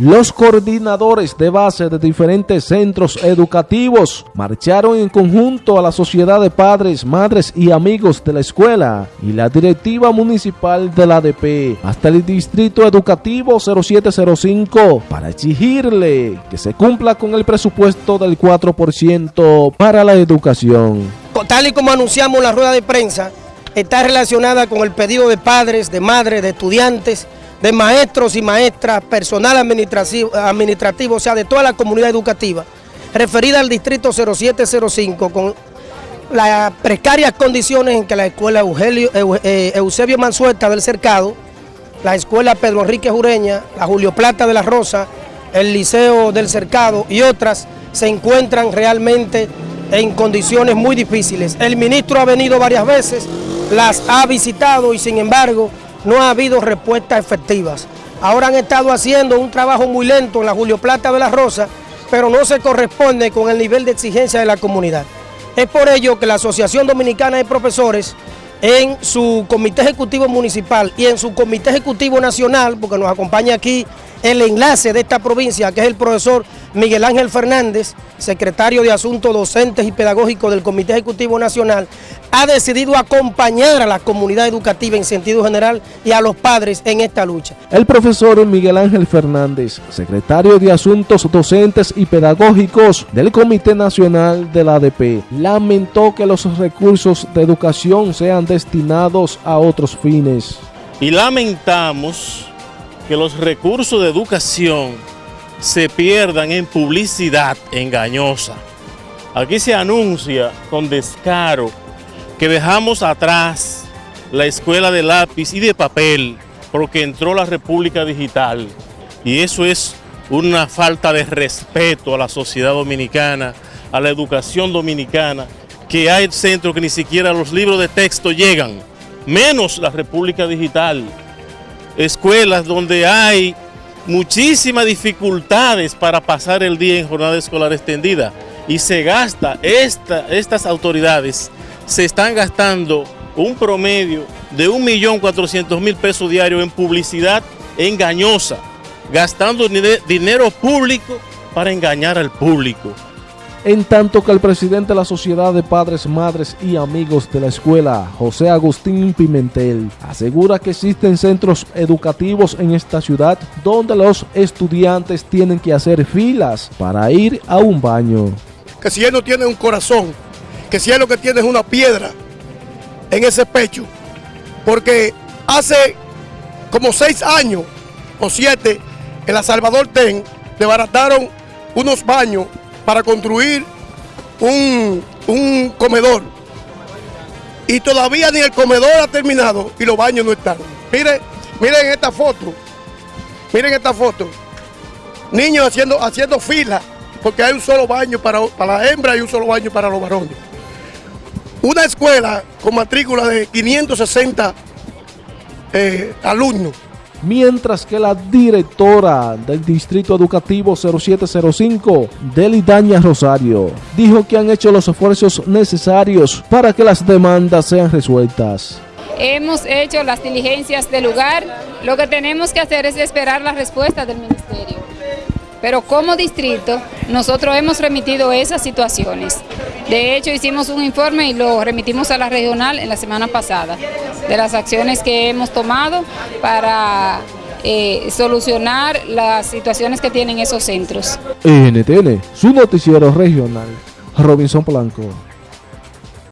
Los coordinadores de base de diferentes centros educativos marcharon en conjunto a la Sociedad de Padres, Madres y Amigos de la Escuela y la Directiva Municipal de la ADP hasta el Distrito Educativo 0705 para exigirle que se cumpla con el presupuesto del 4% para la educación. Tal y como anunciamos en la rueda de prensa, está relacionada con el pedido de padres, de madres, de estudiantes, de maestros y maestras, personal administrativo, administrativo, o sea, de toda la comunidad educativa, referida al distrito 0705, con las precarias condiciones en que la escuela eh, Eusebio Mansueta del Cercado, la escuela Pedro Enrique Jureña, la Julio Plata de la Rosa, el Liceo del Cercado y otras se encuentran realmente en condiciones muy difíciles. El ministro ha venido varias veces, las ha visitado y sin embargo no ha habido respuestas efectivas. Ahora han estado haciendo un trabajo muy lento en la Julio Plata de la Rosa, pero no se corresponde con el nivel de exigencia de la comunidad. Es por ello que la Asociación Dominicana de Profesores, en su comité ejecutivo municipal y en su comité ejecutivo nacional, porque nos acompaña aquí el enlace de esta provincia, que es el profesor Miguel Ángel Fernández, secretario de Asuntos Docentes y Pedagógicos del Comité Ejecutivo Nacional, ha decidido acompañar a la comunidad educativa en sentido general y a los padres en esta lucha. El profesor Miguel Ángel Fernández, secretario de Asuntos Docentes y Pedagógicos del Comité Nacional de la ADP, lamentó que los recursos de educación sean destinados a otros fines. Y lamentamos que los recursos de educación se pierdan en publicidad engañosa. Aquí se anuncia con descaro que dejamos atrás la escuela de lápiz y de papel porque entró la República Digital y eso es una falta de respeto a la sociedad dominicana, a la educación dominicana, que hay centros que ni siquiera los libros de texto llegan, menos la República Digital escuelas donde hay muchísimas dificultades para pasar el día en jornada escolar extendida y se gasta, esta, estas autoridades se están gastando un promedio de 1.400.000 pesos diarios en publicidad engañosa, gastando dinero público para engañar al público en tanto que el presidente de la Sociedad de Padres, Madres y Amigos de la Escuela, José Agustín Pimentel, asegura que existen centros educativos en esta ciudad donde los estudiantes tienen que hacer filas para ir a un baño. Que si él no tiene un corazón, que si él lo que tiene es una piedra en ese pecho, porque hace como seis años o siete en La Salvador Ten desbarataron unos baños para construir un, comedor. Y todavía ni el comedor ha terminado y los baños no están. Miren, miren esta foto. Miren esta foto. Niños haciendo, haciendo fila porque hay un solo baño para, para la hembra y un solo baño para los varones. Una escuela con matrícula de 560 eh, alumnos mientras que la directora del Distrito Educativo 0705, Delidaña Rosario, dijo que han hecho los esfuerzos necesarios para que las demandas sean resueltas. Hemos hecho las diligencias del lugar, lo que tenemos que hacer es esperar la respuesta del Ministerio. Pero como distrito, nosotros hemos remitido esas situaciones. De hecho, hicimos un informe y lo remitimos a la regional en la semana pasada, de las acciones que hemos tomado para eh, solucionar las situaciones que tienen esos centros. NTN, su noticiero regional, Robinson Blanco.